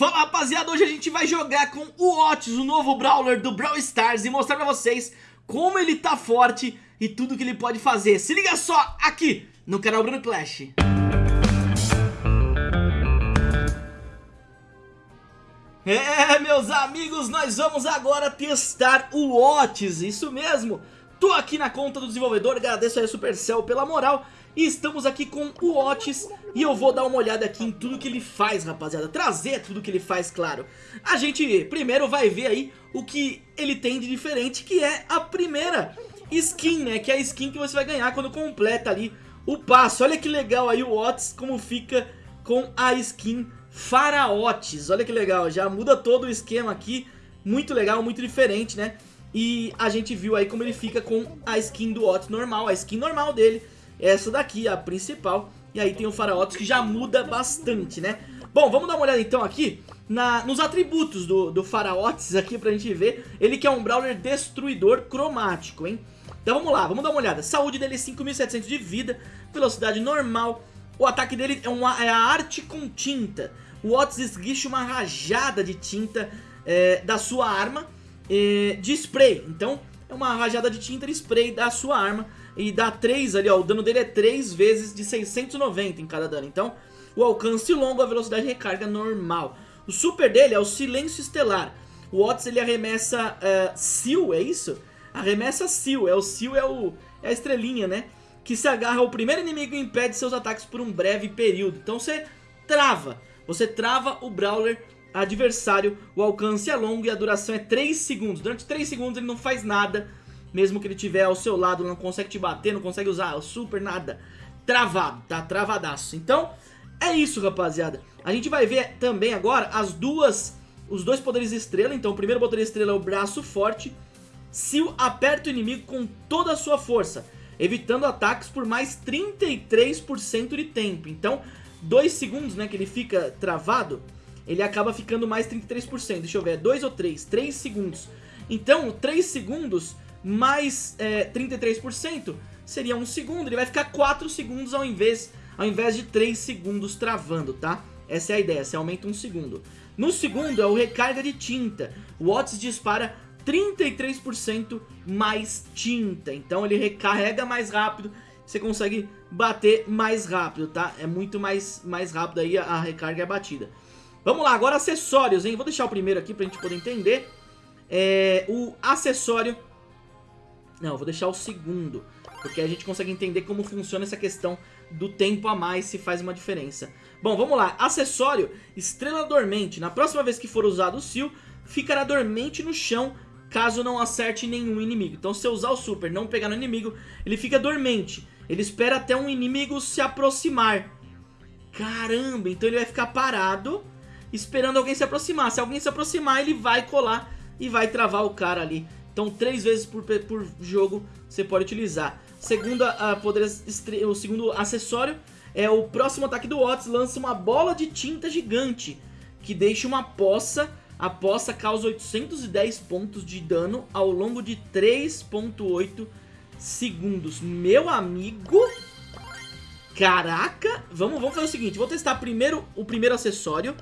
Fala rapaziada, hoje a gente vai jogar com o Otis, o novo Brawler do Brawl Stars E mostrar pra vocês como ele tá forte e tudo que ele pode fazer. Se liga só aqui no canal Bruno Clash. É, meus amigos, nós vamos agora testar o Otis, isso mesmo. Tô aqui na conta do desenvolvedor, agradeço aí a Supercell pela moral E estamos aqui com o Otis E eu vou dar uma olhada aqui em tudo que ele faz, rapaziada. Trazer tudo que ele faz, claro. A gente primeiro vai ver aí o que ele tem de diferente Que é a primeira skin, né? Que é a skin que você vai ganhar quando completa ali o passo. Olha que legal aí o Otis, como fica com a skin Faraotes Olha que legal, já muda todo o esquema aqui. Muito legal, muito diferente, né? E a gente viu aí como ele fica com a skin do Otis normal, a skin normal dele, essa daqui, a principal. E aí tem o Faraotis que já muda bastante, né? Bom, vamos dar uma olhada então aqui na, nos atributos do, do Faraotis aqui pra gente ver. Ele que é um Brawler destruidor cromático, hein? Então vamos lá, vamos dar uma olhada. Saúde dele é 5.700 de vida, velocidade normal. O ataque dele é, uma, é a arte com tinta. O Otis esguicha uma rajada de tinta é, da sua arma de spray. Então é uma rajada de tinta spray da sua arma e dá 3 ali, ó, o dano dele é 3 vezes de 690 em cada dano. Então o alcance longo, a velocidade de recarga normal. O super dele é o silêncio estelar. O Otis ele arremessa uh, é isso? Arremessa Seal, é o Seal é, o, é a estrelinha, né? Que se agarra ao primeiro inimigo e impede seus ataques por um breve período. Então você trava, você trava o Brawler adversário, o alcance é longo e a duração é 3 segundos. Durante 3 segundos ele não faz nada, mesmo que ele estiver ao seu lado, não consegue te bater, não consegue usar o super, nada. Travado, tá? Travadaço. Então, é isso, rapaziada. A gente vai ver também agora as duas, os dois poderes estrela. Então, o primeiro poder estrela é o braço forte. Seal aperta o inimigo com toda a sua força, evitando ataques por mais 33% de tempo. Então, 2 segundos, né, que ele fica travado ele acaba ficando mais 33%. Deixa eu ver, é 2 ou 3? 3 segundos. Então, 3 segundos mais é, 33% seria 1 segundo. Ele vai ficar 4 segundos ao invés, ao invés de 3 segundos travando, tá? Essa é a ideia, você aumenta 1 segundo. No segundo é o recarga de tinta. O Otis dispara 33% mais tinta. Então ele recarrega mais rápido, você consegue bater mais rápido, tá? É muito mais, mais rápido aí a recarga e a batida. Vamos lá, agora acessórios, hein? Vou deixar o primeiro aqui pra gente poder entender. É, o acessório... Não, vou deixar o segundo. Porque a gente consegue entender como funciona essa questão do tempo a mais, se faz uma diferença. Bom, vamos lá. Acessório, estrela dormente. Na próxima vez que for usado o Seal, ficará dormente no chão caso não acerte nenhum inimigo. Então se eu usar o super não pegar no inimigo, ele fica dormente. Ele espera até um inimigo se aproximar. Caramba, então ele vai ficar parado esperando alguém se aproximar. Se alguém se aproximar, ele vai colar e vai travar o cara ali. Então, três vezes por, por jogo você pode utilizar. Segunda, uh, poder, o segundo acessório é o próximo ataque do Otis lança uma bola de tinta gigante que deixa uma poça. A poça causa 810 pontos de dano ao longo de 3.8 segundos. Meu amigo... Caraca! Vamos, vamos fazer o seguinte, vou testar primeiro o primeiro acessório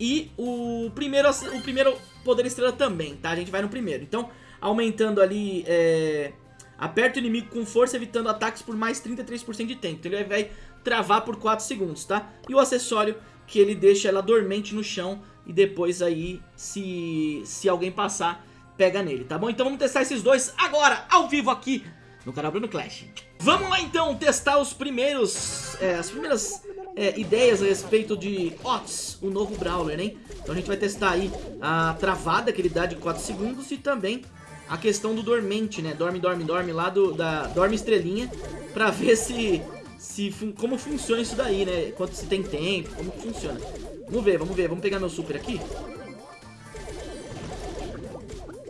e o primeiro, o primeiro poder estrela também, tá? A gente vai no primeiro. Então, aumentando ali... É... Aperta o inimigo com força, evitando ataques por mais 33% de tempo. Então ele vai travar por 4 segundos, tá? E o acessório, que ele deixa ela dormente no chão e depois aí, se, se alguém passar, pega nele, tá bom? Então vamos testar esses dois agora, ao vivo aqui no canal Bruno Clash. Vamos lá então testar os primeiros, é, as primeiras é, ideias a respeito de Otis, o novo Brawler, né? Então a gente vai testar aí a travada que ele dá de 4 segundos e também a questão do dormente, né? Dorme, dorme, dorme lá do, da Dorme Estrelinha pra ver se, se como funciona isso daí, né? Quanto se tem tempo, como funciona. Vamos ver, vamos ver, vamos pegar meu super aqui.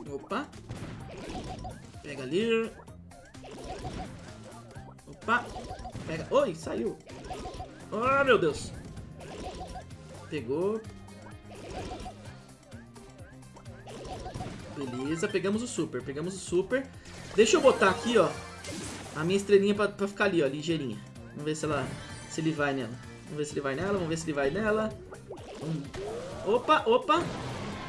Opa. Pega ali. Opa. Pega. Oi, saiu. Ah, meu Deus. Pegou. Beleza, pegamos o super, pegamos o super. Deixa eu botar aqui, ó, a minha estrelinha pra, pra ficar ali, ó, ligeirinha. Vamos ver se ela, se ele vai nela. Vamos ver se ele vai nela, vamos ver se ele vai nela. Hum. Opa, opa.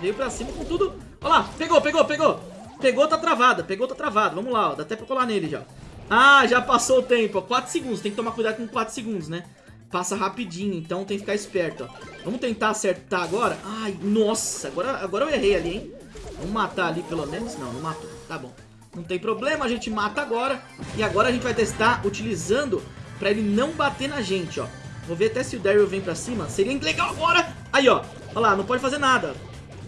Veio pra cima com tudo. Olha lá, pegou, pegou, pegou. Pegou, tá travada, pegou, tá travada. Vamos lá, ó. Dá até pra colar nele já. Ah, já passou o tempo, ó. 4 segundos. Tem que tomar cuidado com 4 segundos, né? Passa rapidinho, então tem que ficar esperto, ó. Vamos tentar acertar agora. Ai, nossa, agora, agora eu errei ali, hein? Vamos matar ali pelo menos. Não, não matou. Tá bom. Não tem problema, a gente mata agora. E agora a gente vai testar utilizando pra ele não bater na gente, ó. Vou ver até se o Daryl vem pra cima. Seria legal agora. Aí, ó. Olha lá, não pode fazer nada.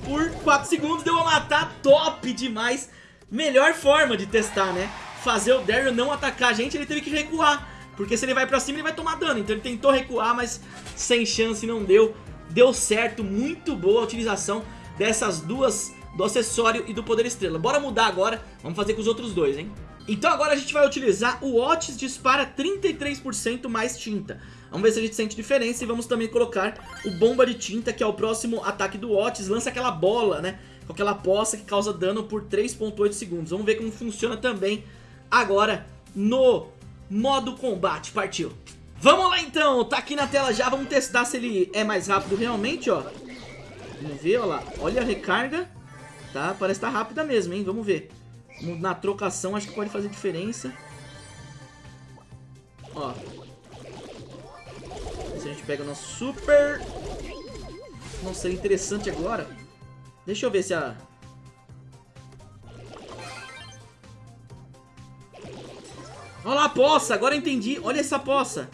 Por 4 segundos deu a matar. Top demais. Melhor forma de testar, né? Fazer o Daryl não atacar a gente, ele teve que recuar. Porque se ele vai pra cima, ele vai tomar dano. Então ele tentou recuar, mas sem chance não deu. Deu certo, muito boa a utilização dessas duas, do acessório e do poder estrela. Bora mudar agora, vamos fazer com os outros dois, hein? Então agora a gente vai utilizar o Otis dispara 33% mais tinta. Vamos ver se a gente sente diferença e vamos também colocar o Bomba de Tinta, que é o próximo ataque do Otis. Lança aquela bola, né? Com aquela poça que causa dano por 3.8 segundos. Vamos ver como funciona também agora no modo combate. Partiu! Vamos lá então, tá aqui na tela já, vamos testar se ele é mais rápido realmente, ó. Vamos ver, ó lá. Olha a recarga, tá? Parece que tá rápida mesmo, hein? Vamos ver. Na trocação acho que pode fazer diferença. Ó. Se a gente pega o nosso super... Nossa, seria interessante agora. Deixa eu ver se a... Olha lá a poça, agora entendi. Olha essa poça.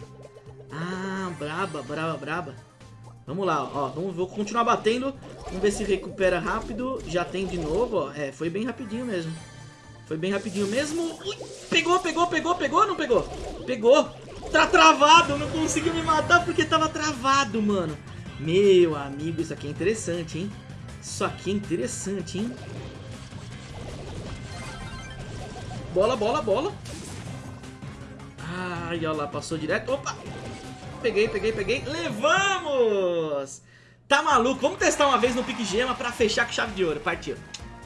Ah, braba, braba, braba. Vamos lá, ó. Vamos, vou continuar batendo. Vamos ver se recupera rápido. Já tem de novo, ó. É, foi bem rapidinho mesmo. Foi bem rapidinho mesmo. Ui, pegou, pegou, pegou, pegou não pegou? Pegou. Tá travado, não conseguiu me matar porque tava travado, mano. Meu amigo, isso aqui é interessante, hein? Isso aqui é interessante, hein? Bola, bola, bola. Ai, olha lá, passou direto. Opa! Peguei, peguei, peguei. Levamos! Tá maluco? Vamos testar uma vez no pique gema pra fechar com chave de ouro. Partiu.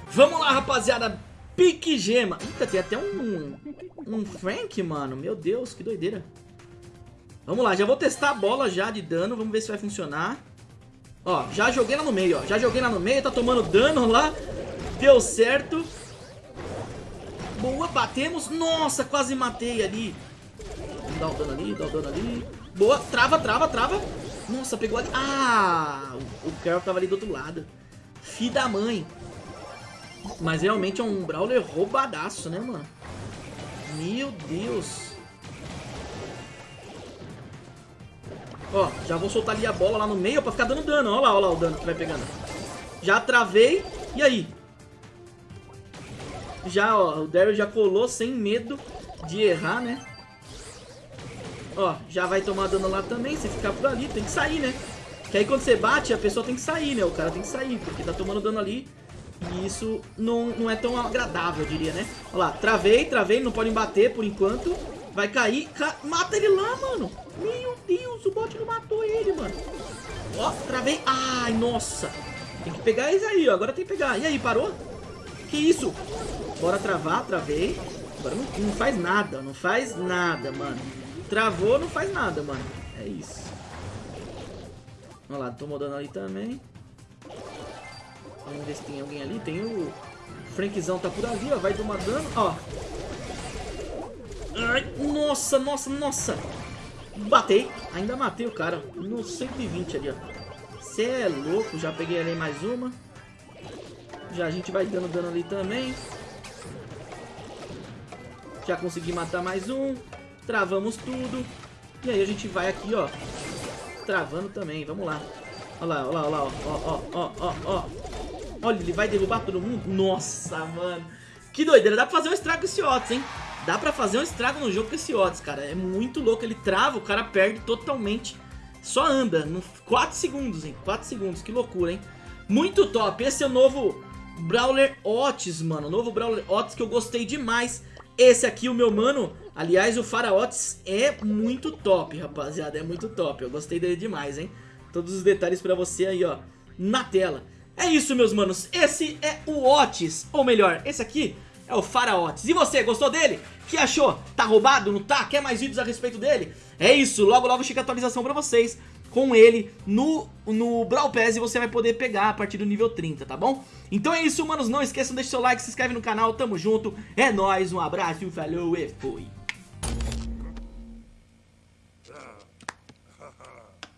Vamos lá, rapaziada. Pique gema. Eita, tem até um... Um Frank, mano. Meu Deus, que doideira. Vamos lá, já vou testar a bola já de dano. Vamos ver se vai funcionar. Ó, já joguei lá no meio, ó. Já joguei lá no meio, tá tomando dano lá. Deu certo. Boa, batemos. Nossa, quase matei ali. Dá o dano ali, dá o dano ali. Boa, trava, trava, trava. Nossa, pegou ali. Ah, o Carol tava ali do outro lado. Fi da mãe. Mas realmente é um Brawler roubadaço, né, mano? Meu Deus. Ó, já vou soltar ali a bola lá no meio pra ficar dando dano. Ó lá, ó lá o dano que vai pegando. Já travei. E aí? Já, ó, o Daryl já colou sem medo de errar, né? Ó, já vai tomar dano lá também. Se ficar por ali, tem que sair, né? Que aí quando você bate, a pessoa tem que sair, né? O cara tem que sair, porque tá tomando dano ali. E isso não, não é tão agradável, eu diria, né? Olha lá, travei, travei, não podem bater por enquanto. Vai cair. Ca... Mata ele lá, mano. Meu Deus, o bot não matou ele, mano. Ó, travei. Ai, nossa. Tem que pegar eles aí, ó. Agora tem que pegar. E aí, parou? Que isso? Bora travar, travei. Agora não, não faz nada, não faz nada, mano. Travou, não faz nada, mano. É isso. Olha lá, tomou dano ali também. Vamos ver se tem alguém ali. Tem o... Frankzão tá por ali, ó. Vai tomar dano. Ó, Ai, nossa, nossa, nossa. Batei. Ainda matei o cara. No 120 ali, ó. Você é louco. Já peguei ali mais uma. Já a gente vai dando dano ali também. Já consegui matar mais um. Travamos tudo. E aí a gente vai aqui, ó. Travando também. Vamos lá. Olha lá, olha lá, olha lá. Ó, ó, ó, ó, ó. Olha, ele vai derrubar todo mundo. Nossa, mano. Que doideira. Dá pra fazer um estrago com esse Otis, hein? Dá pra fazer um estrago no jogo com esse Otis, cara. É muito louco. Ele trava, o cara perde totalmente. Só anda. No 4 segundos, hein? 4 segundos. Que loucura, hein? Muito top. Esse é o novo Brawler Otis, mano. O novo Brawler Otis que eu gostei demais. Esse aqui, o meu mano. Aliás, o Fara Otis é muito top, rapaziada. É muito top. Eu gostei dele demais, hein? Todos os detalhes pra você aí, ó. Na tela. É isso, meus manos. Esse é o Otis. Ou melhor, esse aqui é o Faraotes. E você, gostou dele? que achou? Tá roubado? Não tá? Quer mais vídeos a respeito dele? É isso, logo logo chega a atualização pra vocês. com ele no, no Brawl Pass e você vai poder pegar a partir do nível 30, tá bom? Então é isso, manos, não esqueçam, deixa seu like, se inscreve no canal, tamo junto, é nóis, um abraço, falou e fui! 哈哈